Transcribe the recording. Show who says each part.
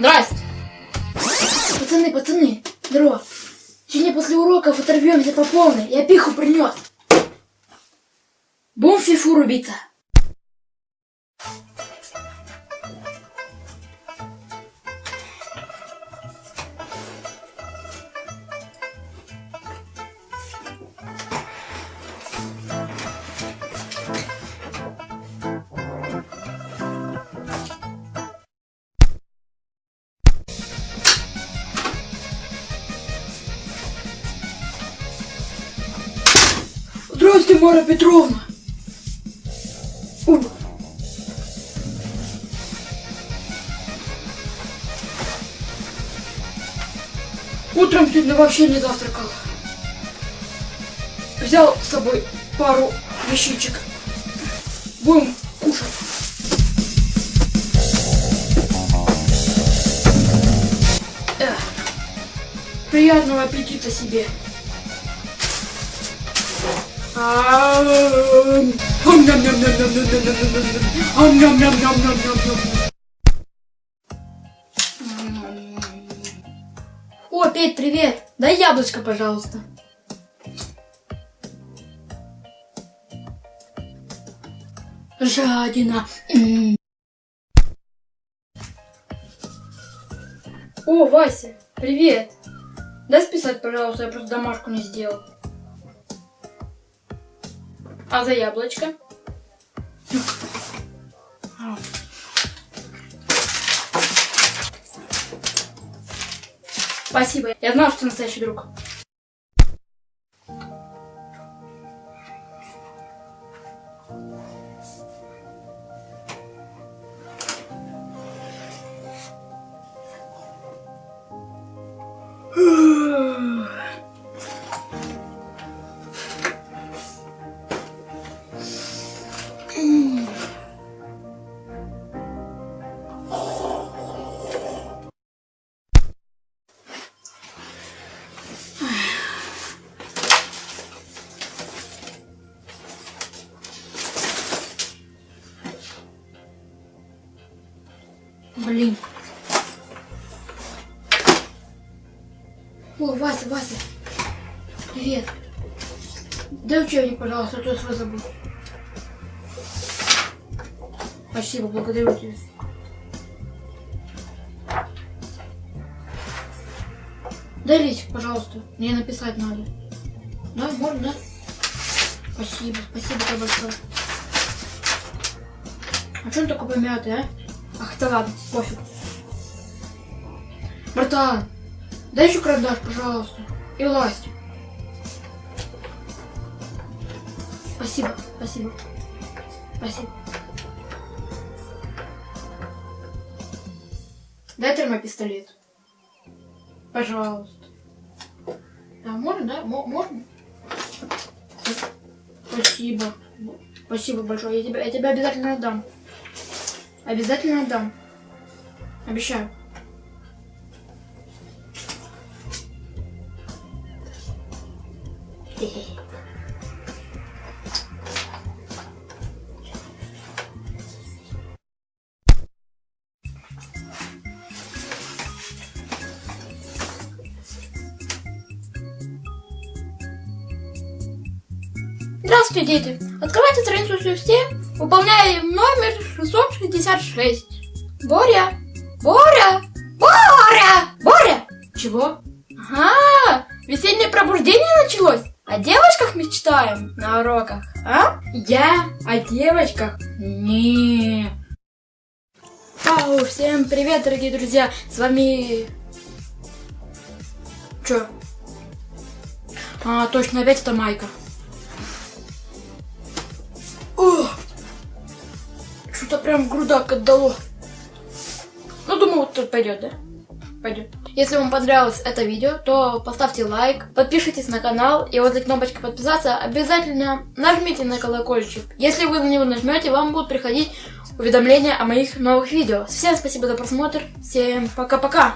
Speaker 1: Здрасте. Пацаны, пацаны, здорово. Сегодня после уроков оторвемся по полной. Я пиху принес. Будем в фифу рубиться. Мария Петровна. О. Утром сегодня вообще не завтракал. Взял с собой пару вещичек. Будем кушать. Приятного аппетита себе. О, Петь, привет! Дай яблочко, пожалуйста. Жадина. О, Вася, привет. Дай списать, пожалуйста, я просто домашку не сделал. А за яблочко? Спасибо. Я знал, что ты настоящий друг. Блин. О, Вася, Вася. Привет. Дай учебник, пожалуйста, а то я свой забыл. Спасибо, благодарю тебя. Дай листик, пожалуйста. Мне написать надо. Да, можно, да? Спасибо, спасибо тебе большое. А что он такой помятый, а? Ах, да ладно, пофиг. Братан, дай еще карандаш, пожалуйста. И ластик. Спасибо, спасибо. Спасибо. Дай термопистолет. Пожалуйста. Да, можно, да? Мо- можно? Спасибо. Спасибо большое. Я тебе, я тебе обязательно отдам. Обязательно отдам. Обещаю. Здравствуйте, дети! Открывайте страницу всем, выполняем номер 666. Боря! Боря! Боря! Боря! Чего? Ага, весеннее пробуждение началось. О девочках мечтаем на уроках, а? Я о девочках? Не. Ау, всем привет, дорогие друзья! С вами... Чё? А, точно, опять это Майка. Прям грудак отдало. Ну, думаю, вот тут пойдет, да? Пойдет. Если вам понравилось это видео, то поставьте лайк, подпишитесь на канал и возле кнопочки подписаться обязательно нажмите на колокольчик. Если вы на него нажмете, вам будут приходить уведомления о моих новых видео. Всем спасибо за просмотр. Всем пока-пока.